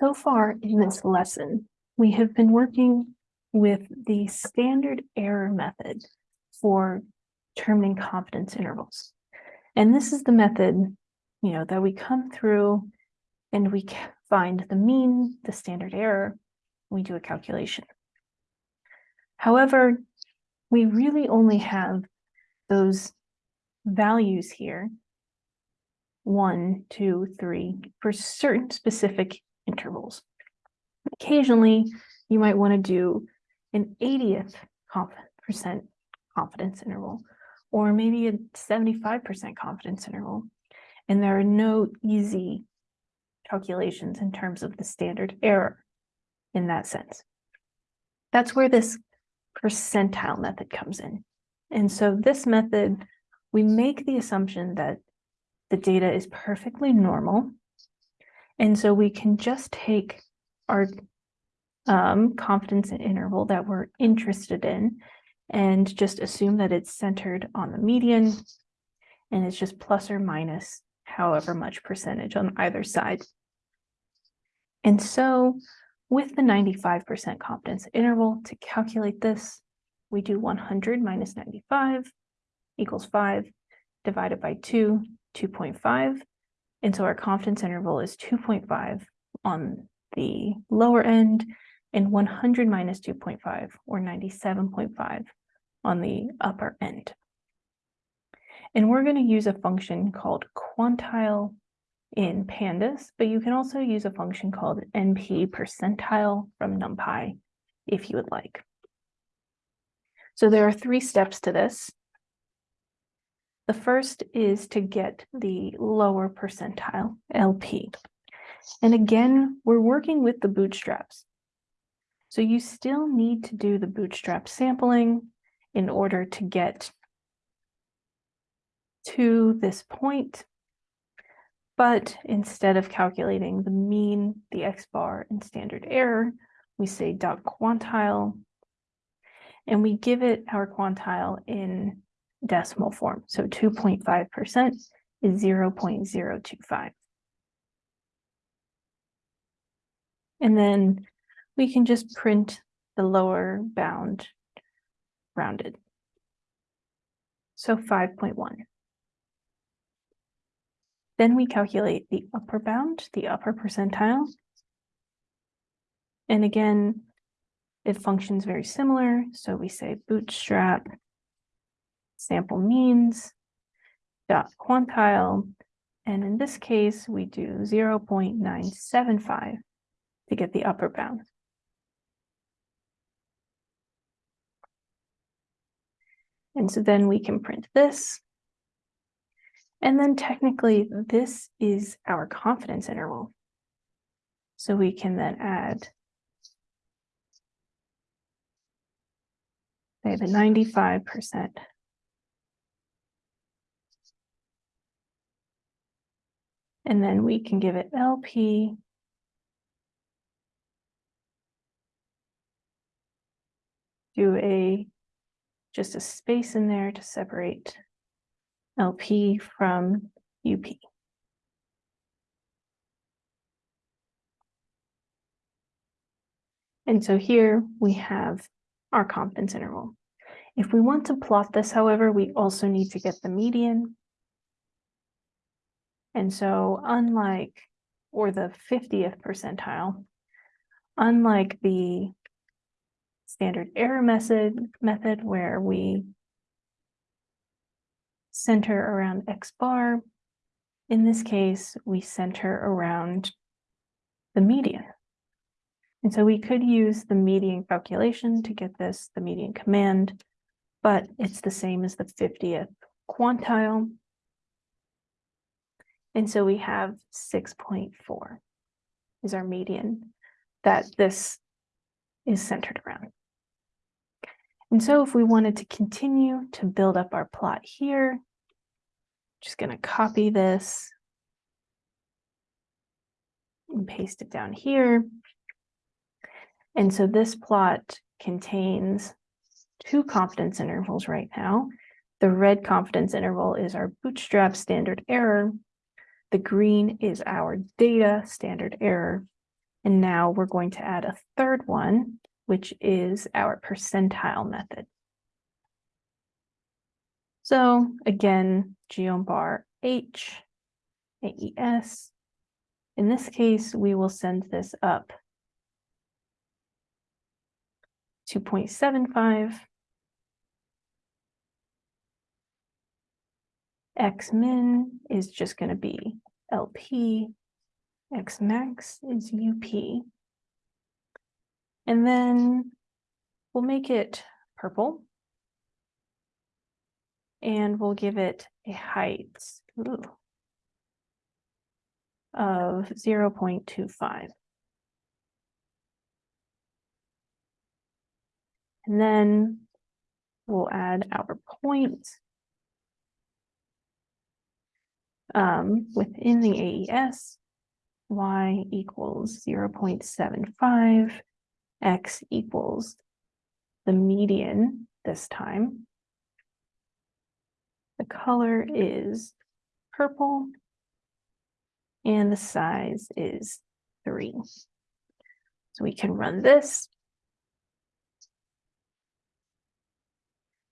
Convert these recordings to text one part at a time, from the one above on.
So far in this lesson, we have been working with the standard error method for determining confidence intervals. And this is the method, you know, that we come through and we find the mean, the standard error, we do a calculation. However, we really only have those values here, one, two, three, for certain specific intervals. Occasionally, you might want to do an 80th percent confidence interval, or maybe a 75% confidence interval. And there are no easy calculations in terms of the standard error in that sense. That's where this percentile method comes in. And so this method, we make the assumption that the data is perfectly normal. And so we can just take our um, confidence interval that we're interested in and just assume that it's centered on the median and it's just plus or minus however much percentage on either side. And so with the 95% confidence interval to calculate this, we do 100 minus 95 equals 5 divided by 2, 2.5. And so our confidence interval is 2.5 on the lower end and 100 minus 2.5 or 97.5 on the upper end. And we're going to use a function called quantile in pandas, but you can also use a function called np percentile from numpy if you would like. So there are three steps to this. The first is to get the lower percentile, LP. And again, we're working with the bootstraps. So you still need to do the bootstrap sampling in order to get to this point. But instead of calculating the mean, the X bar and standard error, we say dot quantile, and we give it our quantile in decimal form. So 2.5% is 0 0.025. And then we can just print the lower bound rounded. So 5.1. Then we calculate the upper bound, the upper percentile. And again, it functions very similar. So we say bootstrap sample means dot quantile. And in this case, we do 0 0.975 to get the upper bound. And so then we can print this. And then technically this is our confidence interval. So we can then add say the 95%. And then we can give it LP do a just a space in there to separate LP from UP. And so here we have our confidence interval. If we want to plot this, however, we also need to get the median. And so unlike, or the 50th percentile, unlike the standard error method, method where we center around X bar. In this case, we center around the median. And so we could use the median calculation to get this, the median command, but it's the same as the 50th quantile. And so we have 6.4 is our median that this is centered around. And so if we wanted to continue to build up our plot here, just going to copy this and paste it down here. And so this plot contains two confidence intervals right now. The red confidence interval is our bootstrap standard error. The green is our data standard error. And now we're going to add a third one, which is our percentile method. So again, GeoBar H, AES. In this case, we will send this up 2.75. X min is just going to be LP. X max is UP. And then we'll make it purple. And we'll give it a height ooh, of 0.25. And then we'll add our point um, within the AES, y equals 0.75, x equals the median this time. The color is purple and the size is three. So we can run this.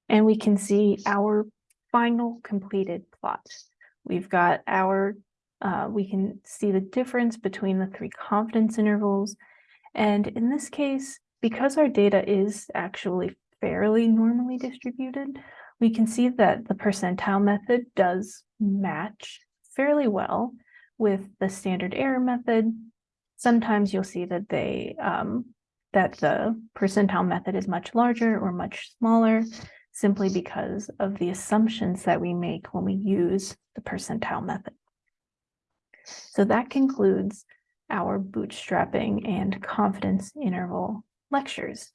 And we can see our final completed plot. We've got our, uh, we can see the difference between the three confidence intervals. And in this case, because our data is actually fairly normally distributed, we can see that the percentile method does match fairly well with the standard error method. Sometimes you'll see that they um, that the percentile method is much larger or much smaller simply because of the assumptions that we make when we use the percentile method. So that concludes our bootstrapping and confidence interval lectures.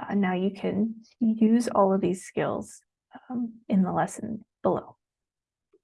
Uh, now you can use all of these skills um, in the lesson below.